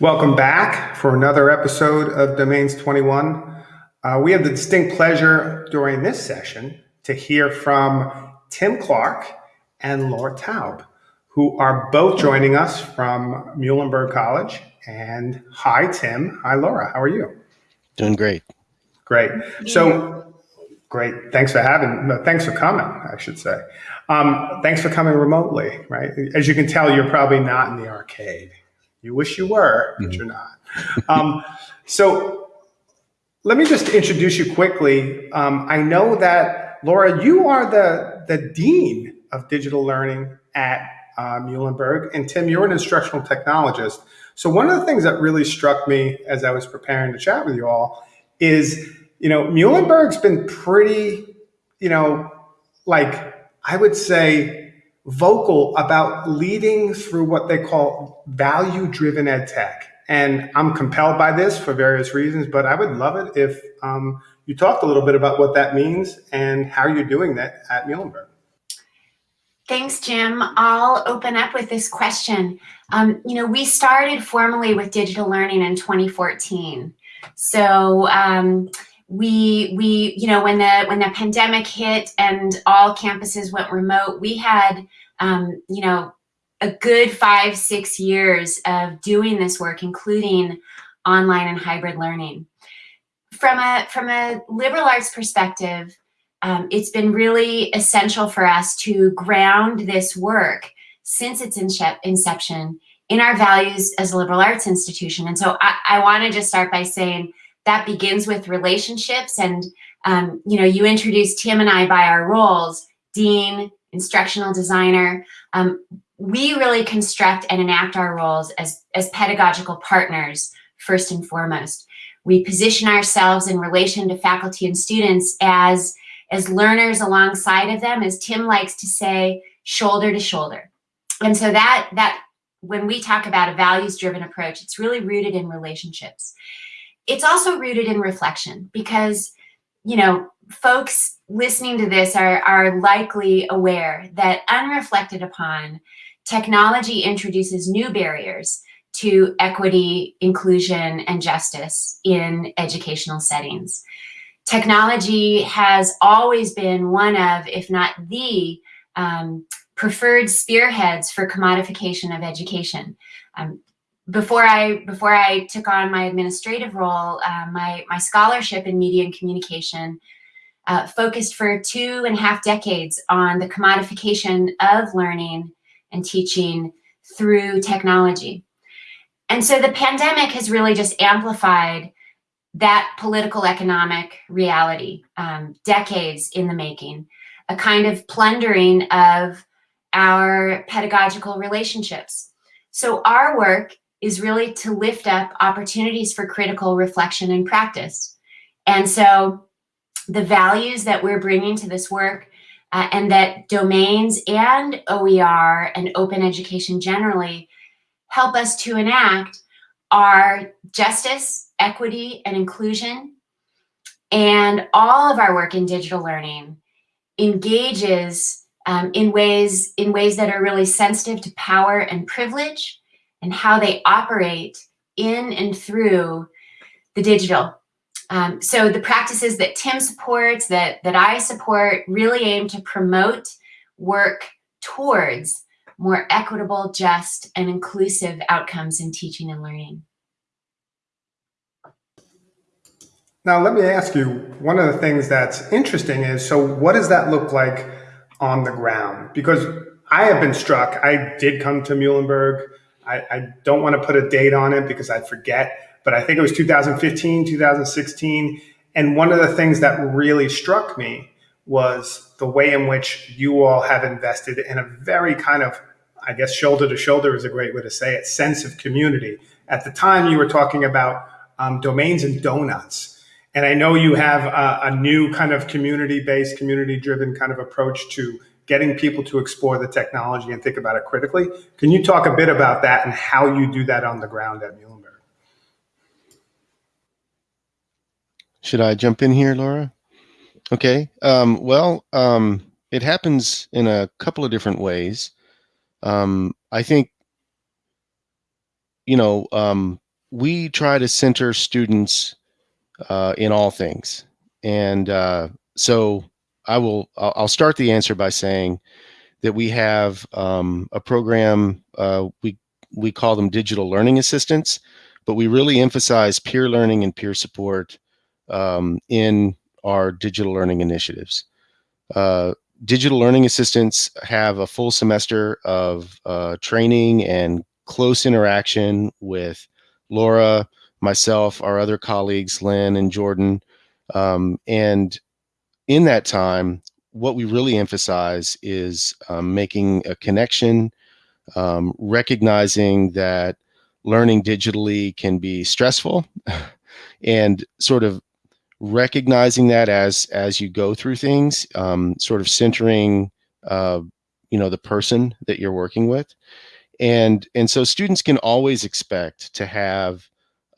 Welcome back for another episode of Domains 21. Uh, we have the distinct pleasure during this session to hear from Tim Clark and Laura Taub, who are both joining us from Muhlenberg College. And hi, Tim. Hi, Laura. How are you? Doing great. Great. So great. Thanks for having, thanks for coming, I should say. Um, thanks for coming remotely, right? As you can tell, you're probably not in the arcade. You wish you were, but mm -hmm. you're not. Um, so let me just introduce you quickly. Um, I know that, Laura, you are the, the Dean of Digital Learning at uh, Muhlenberg, and Tim, you're an instructional technologist. So one of the things that really struck me as I was preparing to chat with you all is, you know, Muhlenberg's been pretty, you know, like I would say vocal about leading through what they call value driven ed tech. And I'm compelled by this for various reasons, but I would love it if um, you talked a little bit about what that means and how you're doing that at Muhlenberg. Thanks, Jim. I'll open up with this question. Um, you know, we started formally with digital learning in 2014. So um, we we you know when the when the pandemic hit and all campuses went remote we had um, you know a good five six years of doing this work including online and hybrid learning from a from a liberal arts perspective um, it's been really essential for us to ground this work since its inception in our values as a liberal arts institution and so i, I want to just start by saying that begins with relationships. And, um, you know, you introduced Tim and I by our roles, dean, instructional designer. Um, we really construct and enact our roles as, as pedagogical partners, first and foremost. We position ourselves in relation to faculty and students as, as learners alongside of them, as Tim likes to say, shoulder to shoulder. And so that, that when we talk about a values-driven approach, it's really rooted in relationships it's also rooted in reflection because, you know, folks listening to this are, are likely aware that unreflected upon, technology introduces new barriers to equity, inclusion, and justice in educational settings. Technology has always been one of, if not the, um, preferred spearheads for commodification of education. Um, before I before I took on my administrative role, uh, my my scholarship in media and communication uh, focused for two and a half decades on the commodification of learning and teaching through technology. And so the pandemic has really just amplified that political economic reality, um, decades in the making, a kind of plundering of our pedagogical relationships. So our work is really to lift up opportunities for critical reflection and practice. And so the values that we're bringing to this work uh, and that domains and OER and open education generally help us to enact are justice, equity, and inclusion. And all of our work in digital learning engages um, in ways in ways that are really sensitive to power and privilege and how they operate in and through the digital. Um, so the practices that Tim supports, that, that I support, really aim to promote work towards more equitable, just, and inclusive outcomes in teaching and learning. Now, let me ask you, one of the things that's interesting is, so what does that look like on the ground? Because I have been struck, I did come to Muhlenberg I, I don't want to put a date on it because I forget, but I think it was 2015, 2016. And one of the things that really struck me was the way in which you all have invested in a very kind of, I guess, shoulder to shoulder is a great way to say it, sense of community. At the time, you were talking about um, domains and donuts. And I know you have a, a new kind of community based, community driven kind of approach to getting people to explore the technology and think about it critically. Can you talk a bit about that and how you do that on the ground at Muhlenberg? Should I jump in here, Laura? Okay. Um, well, um, it happens in a couple of different ways. Um, I think, you know, um, we try to center students uh, in all things. And uh, so I will, I'll, start the answer by saying that we have um, a program, uh, we, we call them digital learning assistants, but we really emphasize peer learning and peer support um, in our digital learning initiatives. Uh, digital learning assistants have a full semester of uh, training and close interaction with Laura, myself, our other colleagues, Lynn and Jordan. Um, and in that time, what we really emphasize is um, making a connection, um, recognizing that learning digitally can be stressful and sort of recognizing that as as you go through things um, sort of centering uh, you know the person that you're working with. And and so students can always expect to have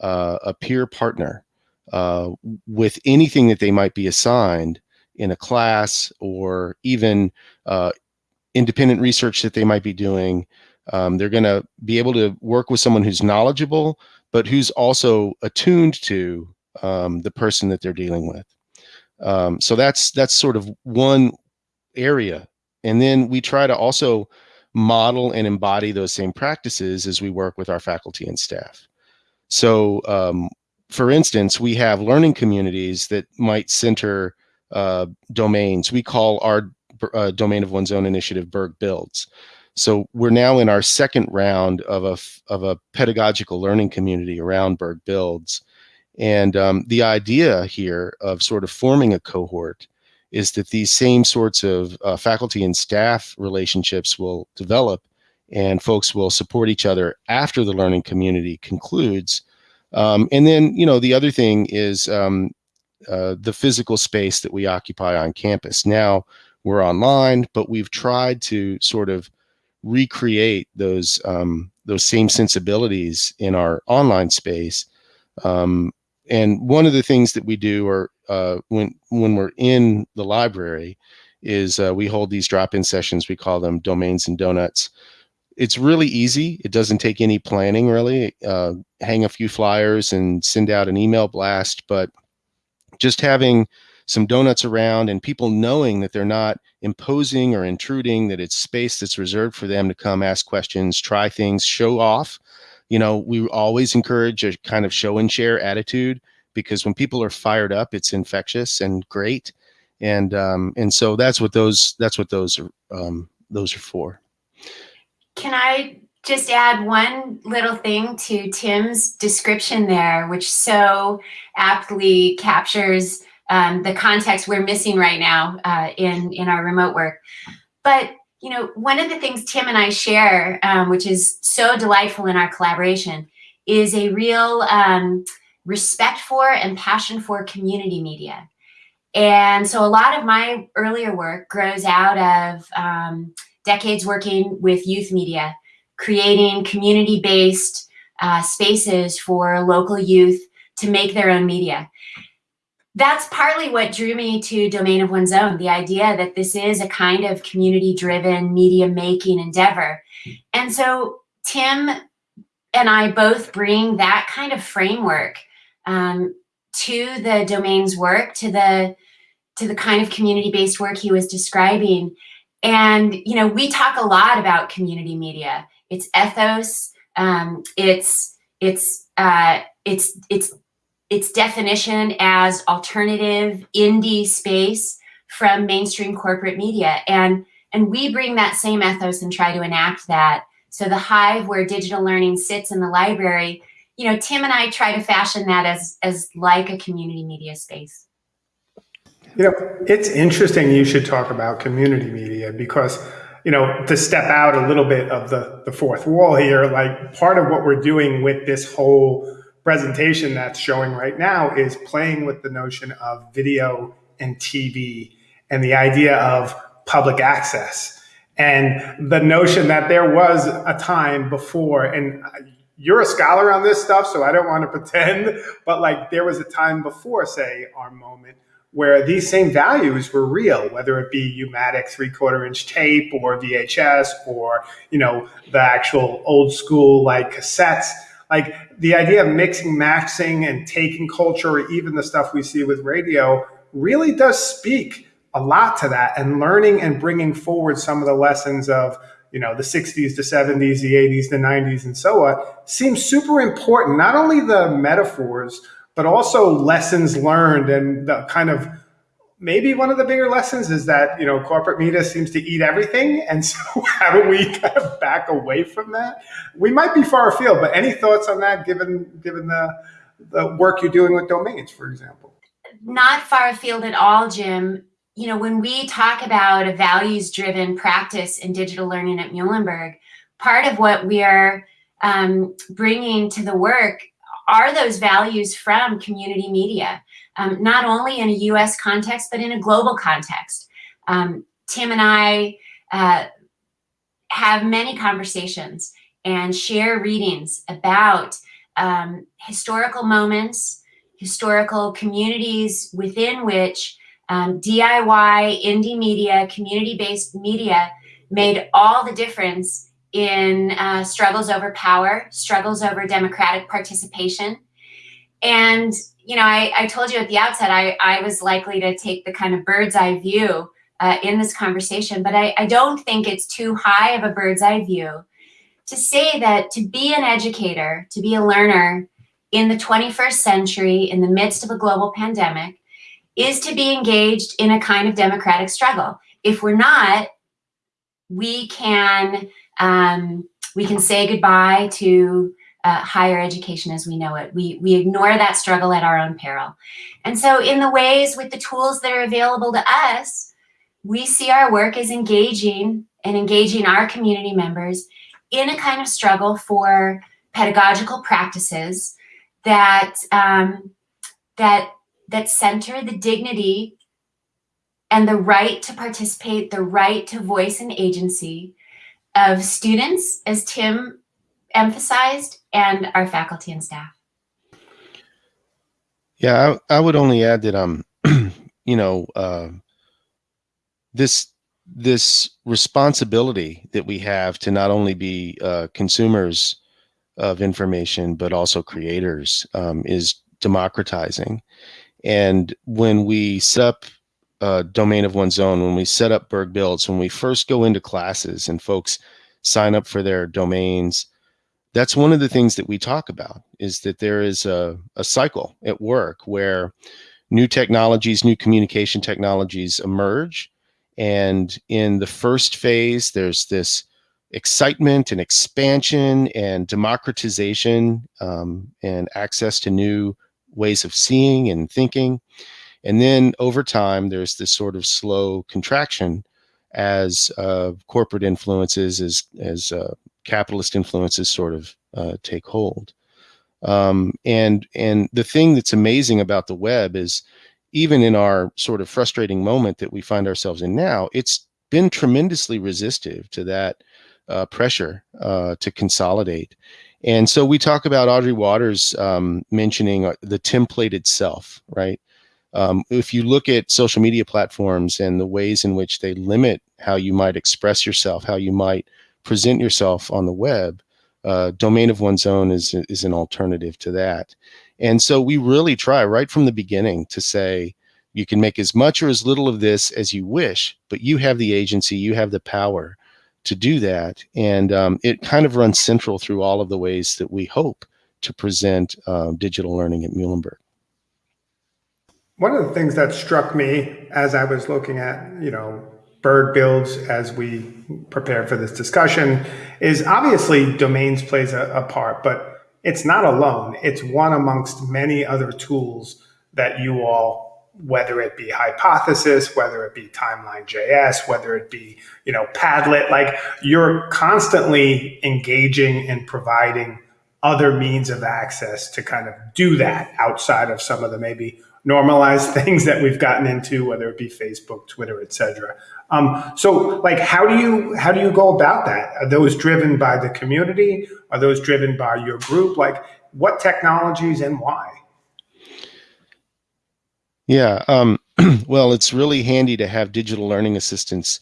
uh, a peer partner uh, with anything that they might be assigned in a class or even uh, independent research that they might be doing. Um, they're going to be able to work with someone who's knowledgeable but who's also attuned to um, the person that they're dealing with. Um, so that's that's sort of one area, and then we try to also model and embody those same practices as we work with our faculty and staff. So, um, for instance, we have learning communities that might center uh, domains. We call our uh, domain of one's own initiative Berg Builds. So we're now in our second round of a of a pedagogical learning community around Berg Builds, and um, the idea here of sort of forming a cohort is that these same sorts of uh, faculty and staff relationships will develop and folks will support each other after the learning community concludes. Um, and then, you know, the other thing is um, uh, the physical space that we occupy on campus. Now we're online, but we've tried to sort of recreate those um, those same sensibilities in our online space um, and one of the things that we do or uh, when when we're in the library is uh, we hold these drop-in sessions we call them domains and donuts. It's really easy. It doesn't take any planning really. Uh, hang a few flyers and send out an email blast but just having some donuts around and people knowing that they're not imposing or intruding that it's space that's reserved for them to come ask questions try things show off you know, we always encourage a kind of show and share attitude because when people are fired up, it's infectious and great. And um, and so that's what those that's what those are um, those are for. Can I just add one little thing to Tim's description there, which so aptly captures um, the context we're missing right now uh, in in our remote work. But you know, one of the things Tim and I share, um, which is so delightful in our collaboration, is a real um, respect for and passion for community media. And so a lot of my earlier work grows out of um, decades working with youth media, creating community-based uh, spaces for local youth to make their own media that's partly what drew me to Domain of One's Own, the idea that this is a kind of community-driven media making endeavor. And so Tim and I both bring that kind of framework um, to the domain's work, to the to the kind of community-based work he was describing. And you know, we talk a lot about community media. It's ethos. Um, it's it's uh, it's it's its definition as alternative indie space from mainstream corporate media. And, and we bring that same ethos and try to enact that. So the hive where digital learning sits in the library, you know, Tim and I try to fashion that as, as like a community media space. You know, it's interesting you should talk about community media because, you know, to step out a little bit of the, the fourth wall here, like part of what we're doing with this whole presentation that's showing right now is playing with the notion of video and TV and the idea of public access. And the notion that there was a time before and you're a scholar on this stuff so i don't want to pretend but like there was a time before say our moment where these same values were real whether it be U-matic three quarter inch tape or vhs or you know the actual old school like cassettes like the idea of mixing, maxing, and taking culture, or even the stuff we see with radio, really does speak a lot to that. And learning and bringing forward some of the lessons of you know the 60s, the 70s, the 80s, the 90s, and so on seems super important. Not only the metaphors, but also lessons learned and the kind of maybe one of the bigger lessons is that you know corporate media seems to eat everything and so how do we kind of back away from that? We might be far afield but any thoughts on that given given the the work you're doing with domains for example? Not far afield at all jim. You know when we talk about a values driven practice in digital learning at muhlenberg part of what we are um, bringing to the work are those values from community media um, not only in a US context, but in a global context. Um, Tim and I uh, have many conversations and share readings about um, historical moments, historical communities within which um, DIY, indie media, community-based media made all the difference in uh, struggles over power, struggles over democratic participation. And you know, I, I told you at the outset, I, I was likely to take the kind of bird's eye view uh, in this conversation, but I, I don't think it's too high of a bird's eye view to say that to be an educator, to be a learner in the 21st century, in the midst of a global pandemic, is to be engaged in a kind of democratic struggle. If we're not, we can um, we can say goodbye to uh, higher education as we know it. We, we ignore that struggle at our own peril. And so in the ways with the tools that are available to us, we see our work as engaging and engaging our community members in a kind of struggle for pedagogical practices that, um, that, that center the dignity and the right to participate, the right to voice and agency of students, as Tim emphasized, and our faculty and staff. Yeah, I, I would only add that um, you know, uh, this this responsibility that we have to not only be uh, consumers of information but also creators um, is democratizing. And when we set up a domain of one's own, when we set up Berg Builds, when we first go into classes and folks sign up for their domains, that's one of the things that we talk about is that there is a, a cycle at work where new technologies, new communication technologies emerge. And in the first phase, there's this excitement and expansion and democratization um, and access to new ways of seeing and thinking. And then over time, there's this sort of slow contraction as uh, corporate influences, as, as uh, capitalist influences sort of uh, take hold. Um, and and the thing that's amazing about the web is even in our sort of frustrating moment that we find ourselves in now, it's been tremendously resistive to that uh, pressure uh, to consolidate. And so we talk about Audrey Watters um, mentioning uh, the templated self, right? Um, if you look at social media platforms and the ways in which they limit how you might express yourself, how you might present yourself on the web, uh, domain of one's own is, is an alternative to that. And so we really try right from the beginning to say, you can make as much or as little of this as you wish, but you have the agency, you have the power to do that. And um, it kind of runs central through all of the ways that we hope to present uh, digital learning at Muhlenberg. One of the things that struck me as I was looking at, you know, Berg builds as we prepare for this discussion is obviously domains plays a, a, part, but it's not alone. It's one amongst many other tools that you all, whether it be Hypothesis, whether it be Timeline JS, whether it be, you know, Padlet, like you're constantly engaging and providing other means of access to kind of do that outside of some of the maybe normalized things that we've gotten into, whether it be Facebook, Twitter, etc. Um, so, like, how do you how do you go about that? Are those driven by the community? Are those driven by your group? Like, what technologies and why? Yeah, um, well, it's really handy to have digital learning assistants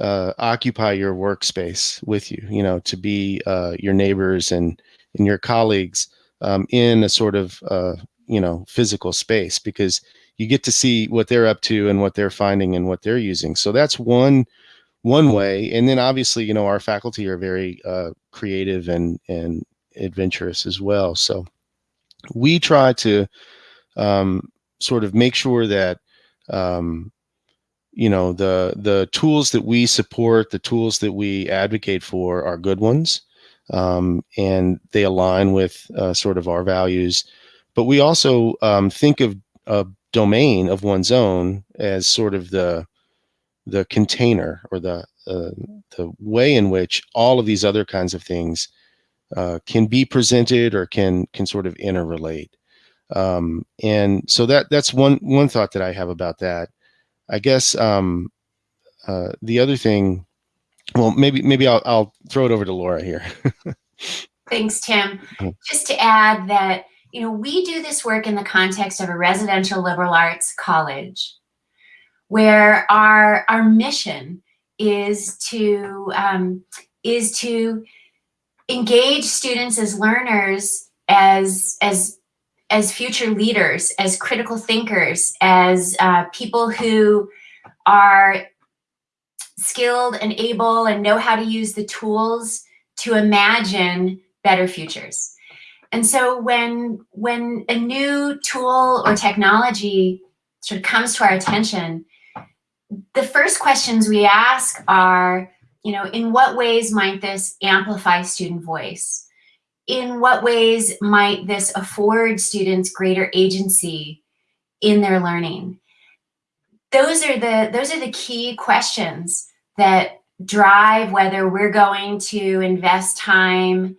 uh, occupy your workspace with you. You know, to be uh, your neighbors and and your colleagues um, in a sort of uh, you know physical space because you get to see what they're up to and what they're finding and what they're using. So that's one one way. And then obviously, you know, our faculty are very uh, creative and and adventurous as well. So we try to um, sort of make sure that um, you know the the tools that we support, the tools that we advocate for, are good ones, um, and they align with uh, sort of our values. But we also um, think of a domain of one's own as sort of the the container or the uh, the way in which all of these other kinds of things uh, can be presented or can can sort of interrelate. Um, and so that that's one one thought that I have about that. I guess um, uh, the other thing, well, maybe maybe I'll, I'll throw it over to Laura here. Thanks, Tim. Just to add that, you know, we do this work in the context of a residential liberal arts college where our, our mission is to, um, is to engage students as learners, as, as, as future leaders, as critical thinkers, as uh, people who are skilled and able and know how to use the tools to imagine better futures. And so when when a new tool or technology sort of comes to our attention, the first questions we ask are, you know, in what ways might this amplify student voice? In what ways might this afford students greater agency in their learning? Those are the those are the key questions that drive whether we're going to invest time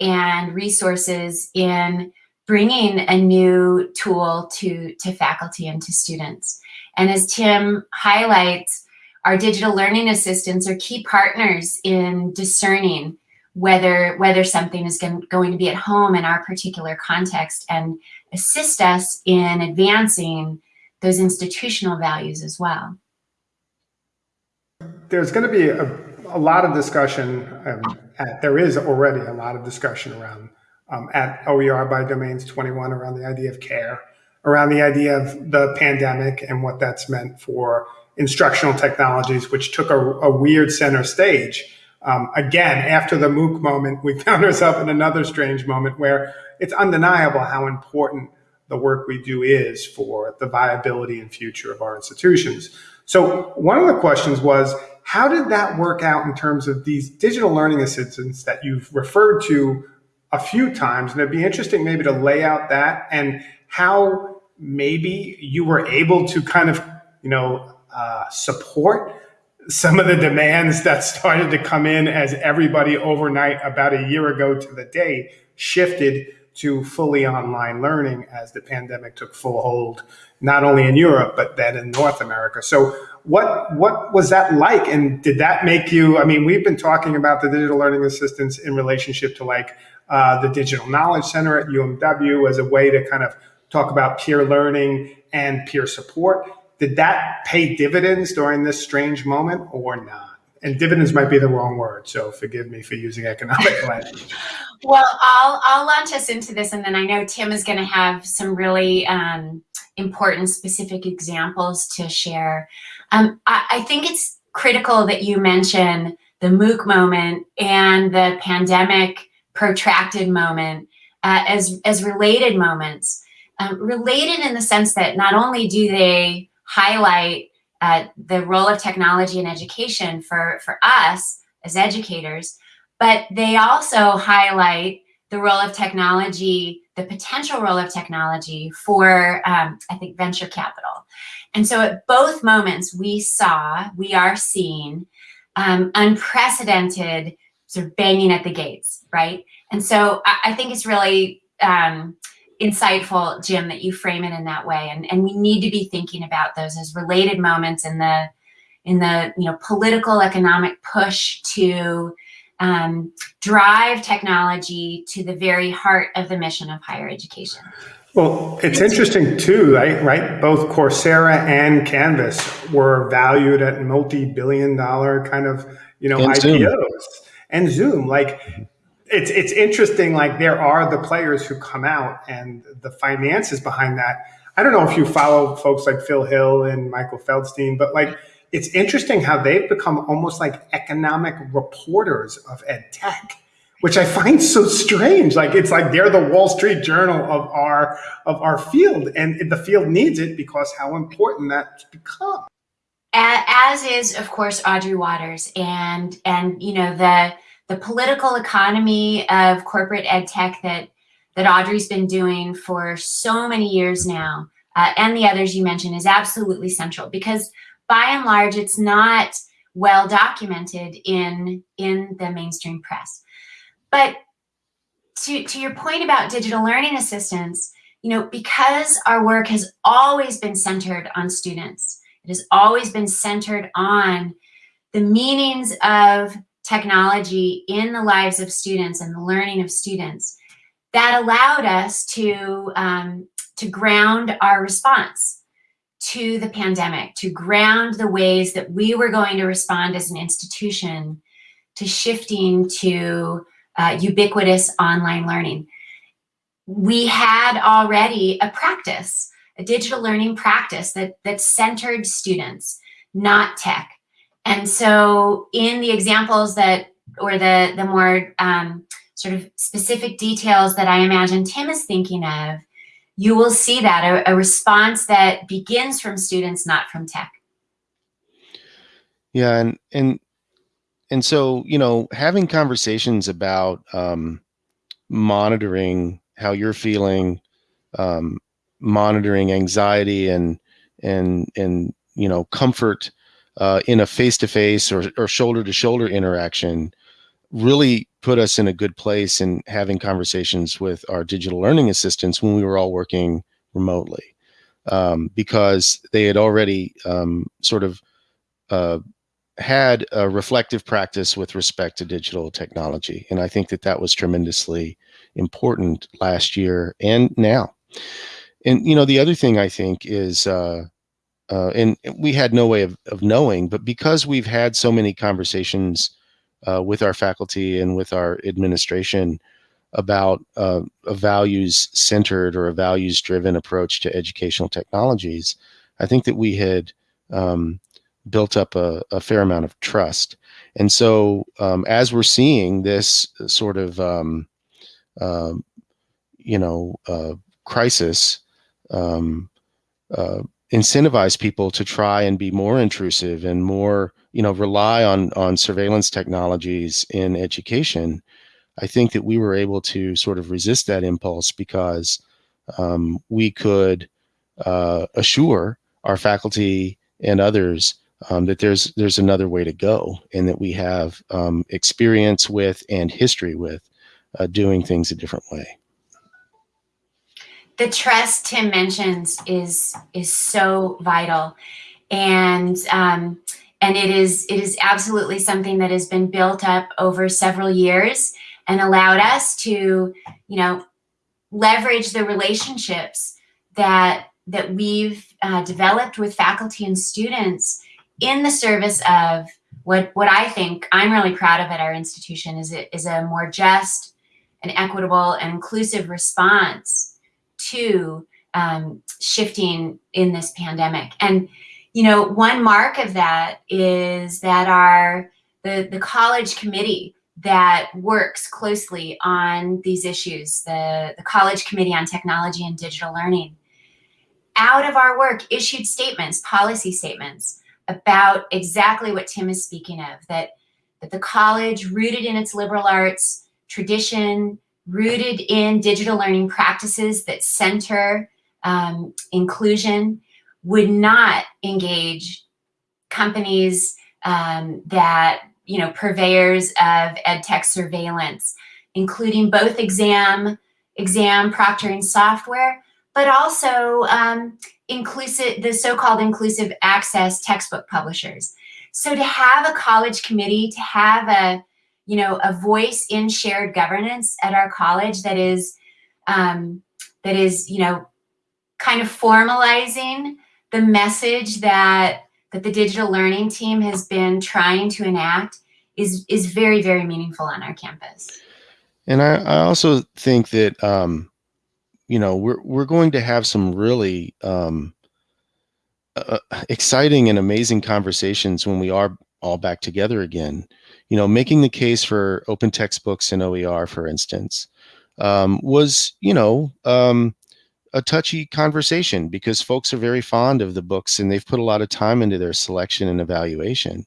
and resources in bringing a new tool to, to faculty and to students. And as Tim highlights, our digital learning assistants are key partners in discerning whether, whether something is going, going to be at home in our particular context and assist us in advancing those institutional values as well. There's going to be a, a lot of discussion, um, at, there is already a lot of discussion around um, at OER by Domains 21 around the idea of care, around the idea of the pandemic and what that's meant for instructional technologies, which took a, a weird center stage. Um, again, after the MOOC moment, we found ourselves in another strange moment where it's undeniable how important the work we do is for the viability and future of our institutions. So one of the questions was, how did that work out in terms of these digital learning assistants that you've referred to a few times? And it'd be interesting maybe to lay out that and how maybe you were able to kind of, you know, uh, support some of the demands that started to come in as everybody overnight about a year ago to the day shifted to fully online learning as the pandemic took full hold, not only in Europe, but then in North America. So what, what was that like? And did that make you, I mean, we've been talking about the digital learning assistance in relationship to like uh, the Digital Knowledge Center at UMW as a way to kind of talk about peer learning and peer support. Did that pay dividends during this strange moment or not? And dividends might be the wrong word, so forgive me for using economic language. Well, I'll I'll launch us into this, and then I know Tim is going to have some really um, important specific examples to share. Um, I, I think it's critical that you mention the MOOC moment and the pandemic protracted moment uh, as as related moments. Um, related in the sense that not only do they highlight the role of technology in education for for us as educators, but they also highlight the role of technology, the potential role of technology for, um, I think, venture capital. And so at both moments, we saw, we are seeing um, unprecedented sort of banging at the gates, right? And so I, I think it's really um, insightful, Jim, that you frame it in that way. And, and we need to be thinking about those as related moments in the in the you know political economic push to um, drive technology to the very heart of the mission of higher education. Well, it's interesting too, right? right? Both Coursera and Canvas were valued at multi-billion dollar kind of, you know, And IPOs Zoom. and Zoom. Like it's it's interesting. Like there are the players who come out and the finances behind that. I don't know if you follow folks like Phil Hill and Michael Feldstein, but like it's interesting how they've become almost like economic reporters of ed tech, which I find so strange. Like it's like they're the Wall Street Journal of our of our field, and the field needs it because how important that's become. As is, of course, Audrey Watters, and and you know the the political economy of corporate ed tech that that Audrey's been doing for so many years now, uh, and the others you mentioned, is absolutely central because by and large, it's not well documented in in the mainstream press. But to to your point about digital learning assistants, you know, because our work has always been centered on students, it has always been centered on the meanings of technology in the lives of students and the learning of students that allowed us to, um, to ground our response to the pandemic, to ground the ways that we were going to respond as an institution to shifting to uh, ubiquitous online learning. We had already a practice, a digital learning practice that, that centered students, not tech. And so in the examples that, or the, the more um, sort of specific details that I imagine Tim is thinking of, you will see that, a, a response that begins from students, not from tech. Yeah, and and and so you know, having conversations about um, monitoring how you're feeling, um, monitoring anxiety, and and and you know, comfort uh, in a face-to-face or, or shoulder-to-shoulder interaction really put us in a good place in having conversations with our digital learning assistants when we were all working remotely um, because they had already um, sort of uh, had a reflective practice with respect to digital technology. And I think that that was tremendously important last year and now. And, you know, the other thing I think is, uh, uh, and we had no way of, of knowing, but because we've had so many conversations uh, with our faculty and with our administration about uh, a values centered or a values driven approach to educational technologies, I think that we had um, built up a, a, fair amount of trust. And so um, as we're seeing this sort of, um, uh, you know, uh, crisis, um, uh, incentivize people to try and be more intrusive and more, you know, rely on on surveillance technologies in education, I think that we were able to sort of resist that impulse because um, we could uh, assure our faculty and others um, that there's there's another way to go and that we have um, experience with and history with uh, doing things a different way the trust Tim mentions is is so vital, and um, and it is it is absolutely something that has been built up over several years and allowed us to you know leverage the relationships that that we've uh, developed with faculty and students in the service of what what I think I'm really proud of at our institution is it is a more just and equitable and inclusive response to um, shifting in this pandemic. And, you know, one mark of that is that our, the, the college committee that works closely on these issues, the, the College Committee on Technology and Digital Learning, out of our work issued statements, policy statements about exactly what Tim is speaking of, that, that the college rooted in its liberal arts tradition, rooted in digital learning practices that center um, inclusion would not engage companies um, that, you know, purveyors of ed tech surveillance, including both exam, exam proctoring software, but also um, inclusive, the so-called inclusive access textbook publishers. So to have a college committee, to have a you know, a voice in shared governance at our college that is, um, that is, you know, kind of formalizing the message that that the digital learning team has been trying to enact is is very very meaningful on our campus. And I, I also think that um, you know we're we're going to have some really um, uh, exciting and amazing conversations when we are all back together again. You know, making the case for open textbooks in OER, for instance, um, was you know um, a touchy conversation because folks are very fond of the books and they've put a lot of time into their selection and evaluation.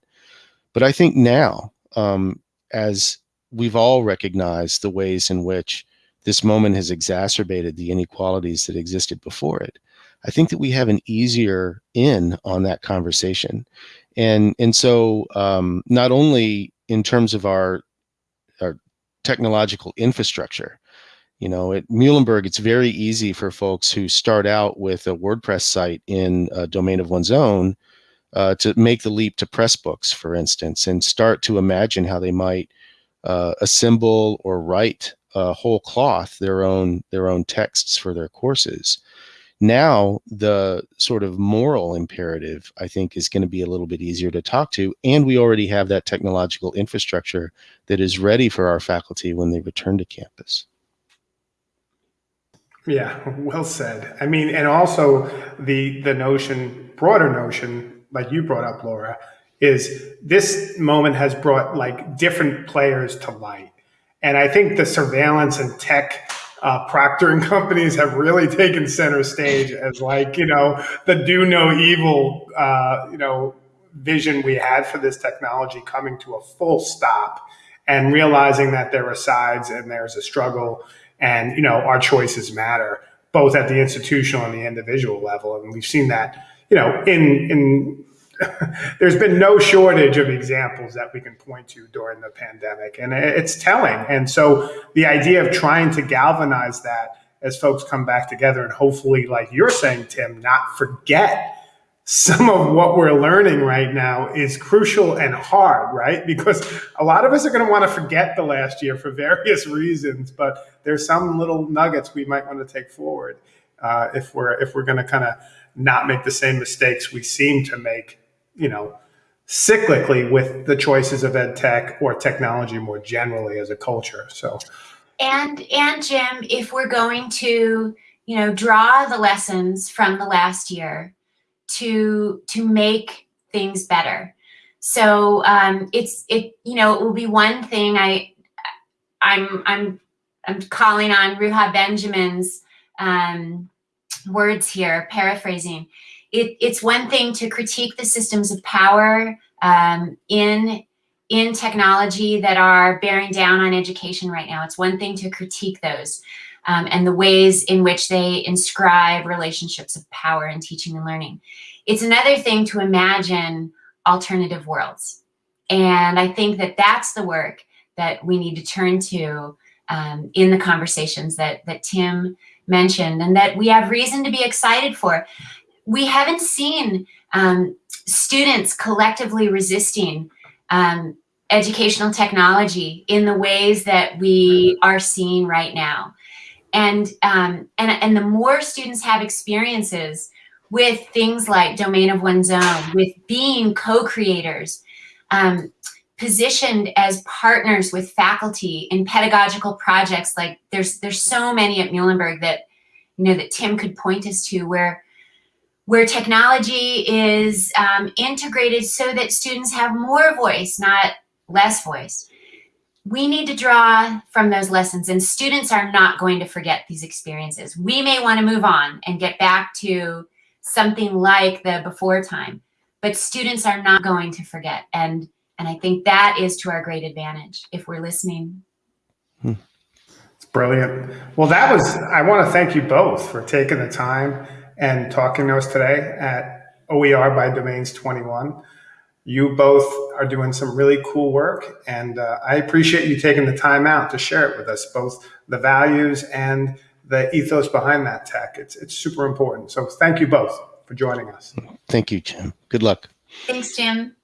But I think now, um, as we've all recognized the ways in which this moment has exacerbated the inequalities that existed before it. I think that we have an easier in on that conversation, and and so um, not only in terms of our our technological infrastructure, you know, at Muhlenberg, it's very easy for folks who start out with a WordPress site in a domain of one's own uh, to make the leap to Pressbooks, for instance, and start to imagine how they might uh, assemble or write a whole cloth their own their own texts for their courses. Now the sort of moral imperative, I think, is going to be a little bit easier to talk to, and we already have that technological infrastructure that is ready for our faculty when they return to campus. Yeah, well said. I mean, and also the the notion, broader notion, like you brought up, Laura, is this moment has brought like different players to light. And I think the surveillance and tech uh, proctoring companies have really taken center stage as like, you know, the do no evil, uh, you know, vision we had for this technology coming to a full stop and realizing that there are sides and there's a struggle and, you know, our choices matter both at the institutional and the individual level. And we've seen that, you know, in, in there's been no shortage of examples that we can point to during the pandemic, and it's telling. And so the idea of trying to galvanize that as folks come back together and hopefully, like you're saying, Tim, not forget some of what we're learning right now is crucial and hard, right? Because a lot of us are going to want to forget the last year for various reasons, but there's some little nuggets we might want to take forward uh, if we're if we're going to kind of not make the same mistakes we seem to make you know, cyclically with the choices of ed tech or technology more generally as a culture. So, and and Jim, if we're going to you know draw the lessons from the last year to to make things better, so um, it's it you know it will be one thing I I'm I'm I'm calling on Ruha Benjamin's um, words here, paraphrasing it, it's one thing to critique the systems of power um, in in technology that are bearing down on education right now. It's one thing to critique those um, and the ways in which they inscribe relationships of power in teaching and learning. It's another thing to imagine alternative worlds. And I think that that's the work that we need to turn to um, in the conversations that, that Tim mentioned and that we have reason to be excited for we haven't seen um, students collectively resisting um, educational technology in the ways that we are seeing right now. And, um, and, and the more students have experiences with things like domain of one's own, with being co-creators, um, positioned as partners with faculty in pedagogical projects, like there's, there's so many at Muhlenberg that, you know, that Tim could point us to where where technology is um, integrated so that students have more voice, not less voice. We need to draw from those lessons and students are not going to forget these experiences. We may want to move on and get back to something like the before time, but students are not going to forget. And, and I think that is to our great advantage if we're listening. Hmm. It's brilliant. Well, that was, I want to thank you both for taking the time and talking to us today at OER by Domains 21. You both are doing some really cool work, and uh, I appreciate you taking the time out to share it with us, both the values and the ethos behind that tech. It's, it's super important. So thank you both for joining us. Thank you, Jim. Good luck. Thanks, Jim.